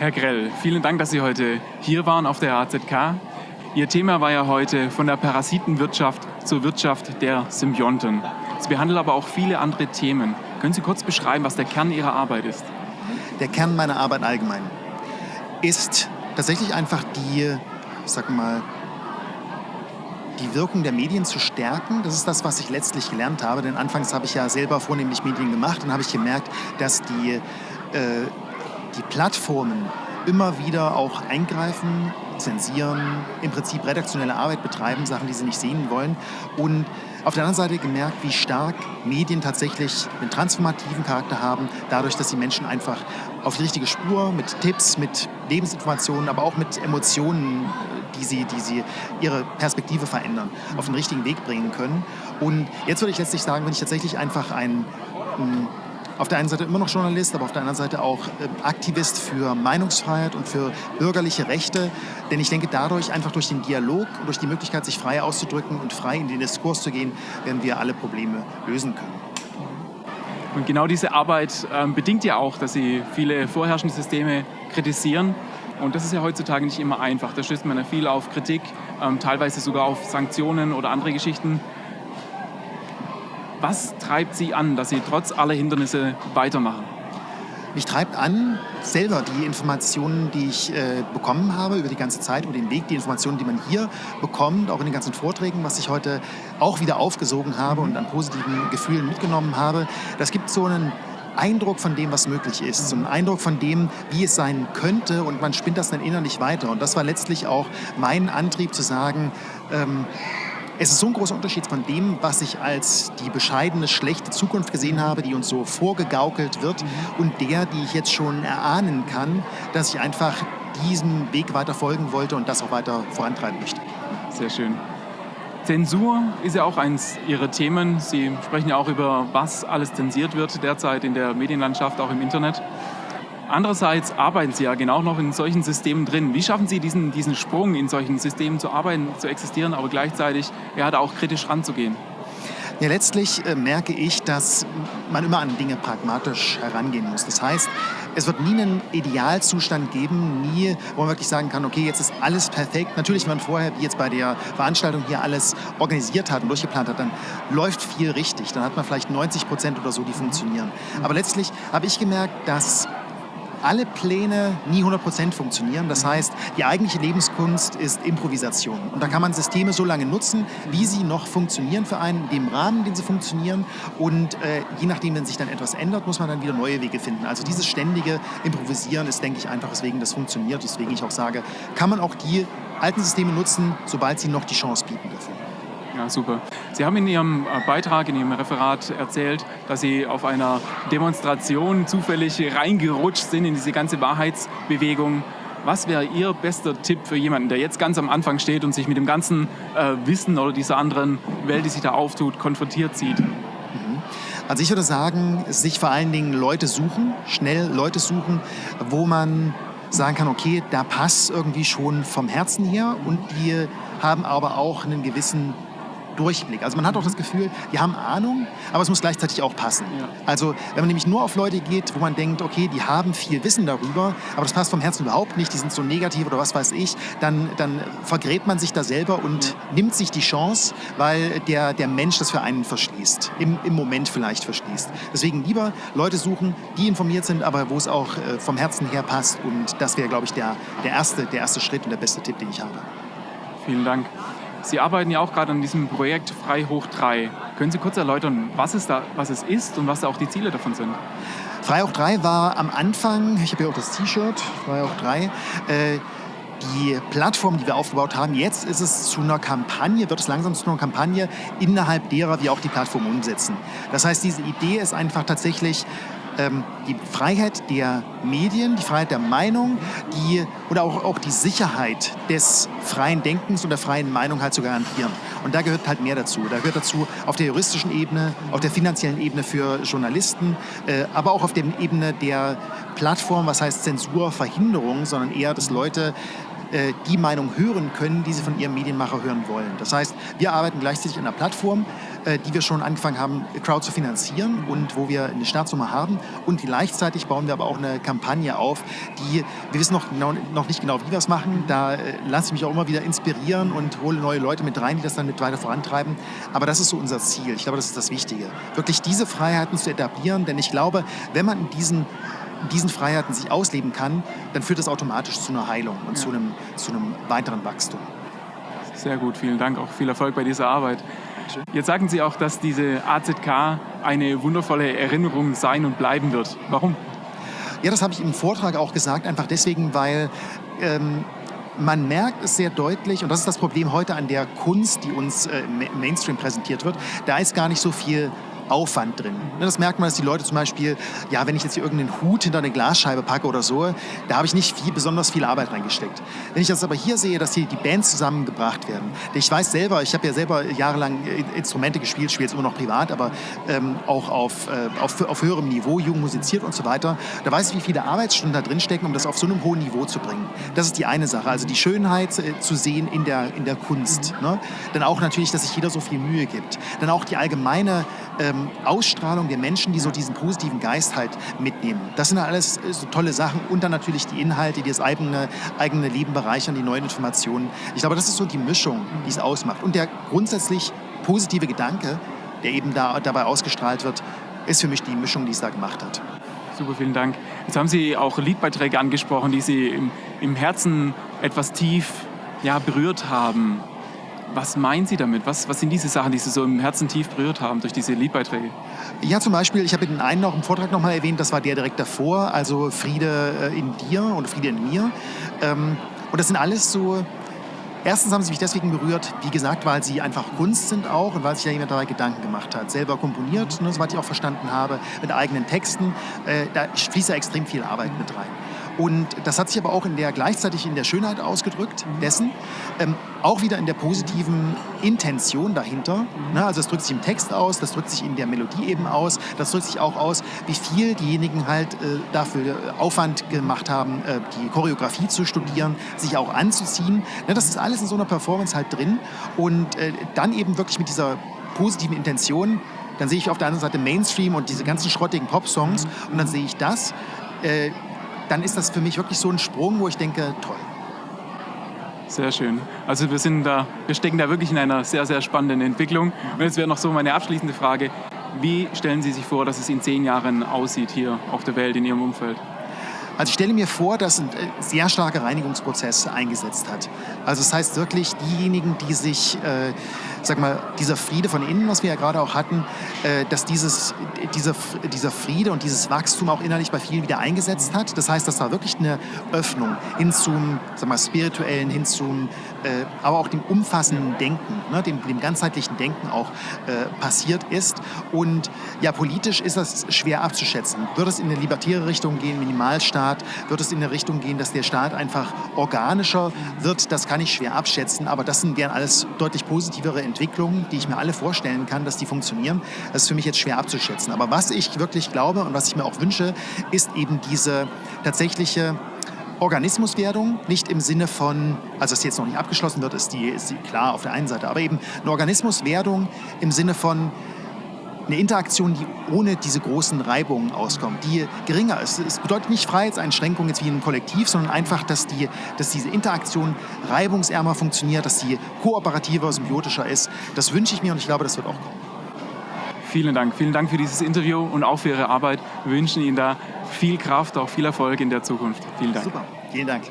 Herr Grell, vielen Dank, dass Sie heute hier waren auf der AZK. Ihr Thema war ja heute von der Parasitenwirtschaft zur Wirtschaft der Symbionten. Sie behandelt aber auch viele andere Themen. Können Sie kurz beschreiben, was der Kern Ihrer Arbeit ist? Der Kern meiner Arbeit allgemein ist tatsächlich einfach die, sag mal, die Wirkung der Medien zu stärken. Das ist das, was ich letztlich gelernt habe. Denn anfangs habe ich ja selber vornehmlich Medien gemacht und habe ich gemerkt, dass die, äh, die Plattformen immer wieder auch eingreifen, zensieren, im Prinzip redaktionelle Arbeit betreiben, Sachen, die sie nicht sehen wollen. Und auf der anderen Seite gemerkt, wie stark Medien tatsächlich einen transformativen Charakter haben, dadurch, dass sie Menschen einfach auf die richtige Spur mit Tipps, mit Lebensinformationen, aber auch mit Emotionen, die sie, die sie ihre Perspektive verändern, auf den richtigen Weg bringen können. Und jetzt würde ich letztlich sagen, wenn ich tatsächlich einfach ein, ein auf der einen Seite immer noch Journalist, aber auf der anderen Seite auch äh, Aktivist für Meinungsfreiheit und für bürgerliche Rechte. Denn ich denke, dadurch, einfach durch den Dialog und durch die Möglichkeit, sich frei auszudrücken und frei in den Diskurs zu gehen, werden wir alle Probleme lösen können. Und genau diese Arbeit ähm, bedingt ja auch, dass Sie viele vorherrschende Systeme kritisieren. Und das ist ja heutzutage nicht immer einfach. Da stößt man ja viel auf Kritik, ähm, teilweise sogar auf Sanktionen oder andere Geschichten. Was treibt Sie an, dass Sie trotz aller Hindernisse weitermachen? Mich treibt an, selber die Informationen, die ich äh, bekommen habe über die ganze Zeit und den Weg, die Informationen, die man hier bekommt, auch in den ganzen Vorträgen, was ich heute auch wieder aufgesogen habe und an positiven Gefühlen mitgenommen habe. Das gibt so einen Eindruck von dem, was möglich ist, so einen Eindruck von dem, wie es sein könnte und man spinnt das dann innerlich weiter. Und das war letztlich auch mein Antrieb zu sagen, ähm, es ist so ein großer Unterschied von dem, was ich als die bescheidene, schlechte Zukunft gesehen habe, die uns so vorgegaukelt wird, und der, die ich jetzt schon erahnen kann, dass ich einfach diesem Weg weiter folgen wollte und das auch weiter vorantreiben möchte. Sehr schön. Zensur ist ja auch eins Ihrer Themen. Sie sprechen ja auch über, was alles zensiert wird derzeit in der Medienlandschaft, auch im Internet. Andererseits arbeiten Sie ja genau noch in solchen Systemen drin. Wie schaffen Sie diesen, diesen Sprung, in solchen Systemen zu arbeiten, zu existieren, aber gleichzeitig ja, da auch kritisch ranzugehen? Ja, letztlich äh, merke ich, dass man immer an Dinge pragmatisch herangehen muss. Das heißt, es wird nie einen Idealzustand geben, nie, wo man wirklich sagen kann, okay, jetzt ist alles perfekt. Natürlich, wenn man vorher, wie jetzt bei der Veranstaltung hier alles organisiert hat und durchgeplant hat, dann läuft viel richtig. Dann hat man vielleicht 90 Prozent oder so, die funktionieren. Aber letztlich habe ich gemerkt, dass alle Pläne nie 100% funktionieren. Das heißt, die eigentliche Lebenskunst ist Improvisation. Und da kann man Systeme so lange nutzen, wie sie noch funktionieren für einen, in dem Rahmen, in dem sie funktionieren. Und äh, je nachdem, wenn sich dann etwas ändert, muss man dann wieder neue Wege finden. Also dieses ständige Improvisieren ist, denke ich, einfach weswegen das funktioniert. Deswegen ich auch sage, kann man auch die alten Systeme nutzen, sobald sie noch die Chance bieten dafür. Ja, super. Sie haben in Ihrem äh, Beitrag, in Ihrem Referat erzählt, dass Sie auf einer Demonstration zufällig reingerutscht sind in diese ganze Wahrheitsbewegung. Was wäre Ihr bester Tipp für jemanden, der jetzt ganz am Anfang steht und sich mit dem ganzen äh, Wissen oder dieser anderen Welt, die sich da auftut, konfrontiert sieht? Mhm. Also ich würde sagen, sich vor allen Dingen Leute suchen, schnell Leute suchen, wo man sagen kann, okay, da passt irgendwie schon vom Herzen her und die haben aber auch einen gewissen Durchblick. Also man hat auch das Gefühl, die haben Ahnung, aber es muss gleichzeitig auch passen. Ja. Also wenn man nämlich nur auf Leute geht, wo man denkt, okay, die haben viel Wissen darüber, aber das passt vom Herzen überhaupt nicht, die sind so negativ oder was weiß ich, dann, dann vergräbt man sich da selber und ja. nimmt sich die Chance, weil der, der Mensch das für einen verschließt, im, im Moment vielleicht verschließt. Deswegen lieber Leute suchen, die informiert sind, aber wo es auch äh, vom Herzen her passt und das wäre, glaube ich, der, der, erste, der erste Schritt und der beste Tipp, den ich habe. Vielen Dank. Sie arbeiten ja auch gerade an diesem Projekt Frei hoch 3. Können Sie kurz erläutern, was es, da, was es ist und was da auch die Ziele davon sind? Frei hoch 3 war am Anfang, ich habe hier auch das T-Shirt, Frei hoch 3, äh, die Plattform, die wir aufgebaut haben. Jetzt ist es zu einer Kampagne, wird es langsam zu einer Kampagne, innerhalb derer wir auch die Plattform umsetzen. Das heißt, diese Idee ist einfach tatsächlich ähm, die Freiheit der Medien, die Freiheit der Meinung, die, oder auch, auch die Sicherheit des freien Denkens und der freien Meinung halt zu garantieren. Und da gehört halt mehr dazu. Da gehört dazu auf der juristischen Ebene, auf der finanziellen Ebene für Journalisten, äh, aber auch auf der Ebene der Plattform, was heißt Zensurverhinderung, sondern eher, dass Leute äh, die Meinung hören können, die sie von ihrem Medienmacher hören wollen. Das heißt, wir arbeiten gleichzeitig an einer Plattform, die wir schon angefangen haben, Crowd zu finanzieren und wo wir eine Startsumme haben. Und gleichzeitig bauen wir aber auch eine Kampagne auf, die, wir wissen noch, noch nicht genau, wie wir es machen. Da äh, lasse ich mich auch immer wieder inspirieren und hole neue Leute mit rein, die das dann mit weiter vorantreiben. Aber das ist so unser Ziel. Ich glaube, das ist das Wichtige. Wirklich diese Freiheiten zu etablieren, denn ich glaube, wenn man in diesen diesen Freiheiten sich ausleben kann, dann führt das automatisch zu einer Heilung und ja. zu, einem, zu einem weiteren Wachstum. Sehr gut, vielen Dank, auch viel Erfolg bei dieser Arbeit. Jetzt sagen Sie auch, dass diese AZK eine wundervolle Erinnerung sein und bleiben wird. Warum? Ja, das habe ich im Vortrag auch gesagt, einfach deswegen, weil ähm, man merkt es sehr deutlich, und das ist das Problem heute an der Kunst, die uns äh, im Mainstream präsentiert wird, da ist gar nicht so viel Aufwand drin. Ne, das merkt man, dass die Leute zum Beispiel, ja, wenn ich jetzt hier irgendeinen Hut hinter eine Glasscheibe packe oder so, da habe ich nicht viel, besonders viel Arbeit reingesteckt. Wenn ich das aber hier sehe, dass hier die Bands zusammengebracht werden, ich weiß selber, ich habe ja selber jahrelang Instrumente gespielt, spiele jetzt immer noch privat, aber ähm, auch auf, äh, auf, auf höherem Niveau, jung musiziert und so weiter, da weiß ich, wie viele Arbeitsstunden da drin stecken, um das auf so einem hohen Niveau zu bringen. Das ist die eine Sache, also die Schönheit äh, zu sehen in der, in der Kunst. Ne? Dann auch natürlich, dass sich jeder so viel Mühe gibt. Dann auch die allgemeine ähm, Ausstrahlung der Menschen, die so diesen positiven Geist halt mitnehmen. Das sind alles äh, so tolle Sachen und dann natürlich die Inhalte, die das eigene, eigene Leben bereichern, die neuen Informationen. Ich glaube, das ist so die Mischung, die es ausmacht. Und der grundsätzlich positive Gedanke, der eben da, dabei ausgestrahlt wird, ist für mich die Mischung, die es da gemacht hat. Super, vielen Dank. Jetzt haben Sie auch Liedbeiträge angesprochen, die Sie im, im Herzen etwas tief ja, berührt haben. Was meinen Sie damit? Was, was sind diese Sachen, die Sie so im Herzen tief berührt haben durch diese Liedbeiträge? Ja, zum Beispiel, ich habe den einen noch im Vortrag noch mal erwähnt, das war der direkt davor, also Friede äh, in dir und Friede in mir. Ähm, und das sind alles so Erstens haben sie mich deswegen berührt, wie gesagt, weil sie einfach Kunst sind auch und weil sich ja jemand dabei Gedanken gemacht hat. Selber komponiert, ne, soweit ich auch verstanden habe, mit eigenen Texten. Äh, da fließt ja extrem viel Arbeit mit rein. Und das hat sich aber auch in der, gleichzeitig in der Schönheit ausgedrückt, dessen, ähm, auch wieder in der positiven Intention dahinter. Ne? Also das drückt sich im Text aus, das drückt sich in der Melodie eben aus, das drückt sich auch aus, wie viel diejenigen halt äh, dafür Aufwand gemacht haben, äh, die Choreografie zu studieren, sich auch anzuziehen. Ne? Das ist alles in so einer Performance halt drin. Und äh, dann eben wirklich mit dieser positiven Intention, dann sehe ich auf der anderen Seite Mainstream und diese ganzen schrottigen Pop-Songs und dann sehe ich das. Dann ist das für mich wirklich so ein Sprung, wo ich denke, toll. Sehr schön. Also wir, sind da, wir stecken da wirklich in einer sehr, sehr spannenden Entwicklung. Und jetzt wäre noch so meine abschließende Frage. Wie stellen Sie sich vor, dass es in zehn Jahren aussieht hier auf der Welt, in Ihrem Umfeld? Also ich stelle mir vor, dass ein äh, sehr starker Reinigungsprozess eingesetzt hat. Also das heißt wirklich diejenigen, die sich, äh, sag mal, dieser Friede von innen, was wir ja gerade auch hatten, äh, dass dieses, dieser, dieser Friede und dieses Wachstum auch innerlich bei vielen wieder eingesetzt hat. Das heißt, dass da wirklich eine Öffnung hin zum, sag mal, spirituellen, hin zum, äh, aber auch dem umfassenden Denken, ne, dem, dem ganzheitlichen Denken auch äh, passiert ist. Und ja, politisch ist das schwer abzuschätzen. Wird es in eine libertäre Richtung gehen, Minimalstaat? Staat? Wird es in eine Richtung gehen, dass der Staat einfach organischer wird? Das kann ich schwer abschätzen, aber das sind gern alles deutlich positivere Entwicklungen, die ich mir alle vorstellen kann, dass die funktionieren. Das ist für mich jetzt schwer abzuschätzen. Aber was ich wirklich glaube und was ich mir auch wünsche, ist eben diese tatsächliche Organismuswerdung, nicht im Sinne von, also dass jetzt noch nicht abgeschlossen wird, ist die, ist die klar auf der einen Seite, aber eben eine Organismuswerdung im Sinne von, eine Interaktion, die ohne diese großen Reibungen auskommt, die geringer ist. Es bedeutet nicht Freiheitseinschränkungen jetzt wie in einem Kollektiv, sondern einfach, dass, die, dass diese Interaktion reibungsärmer funktioniert, dass sie kooperativer, symbiotischer ist. Das wünsche ich mir und ich glaube, das wird auch kommen. Vielen Dank. Vielen Dank für dieses Interview und auch für Ihre Arbeit. Wir wünschen Ihnen da viel Kraft, auch viel Erfolg in der Zukunft. Vielen Dank. Super. Vielen Dank.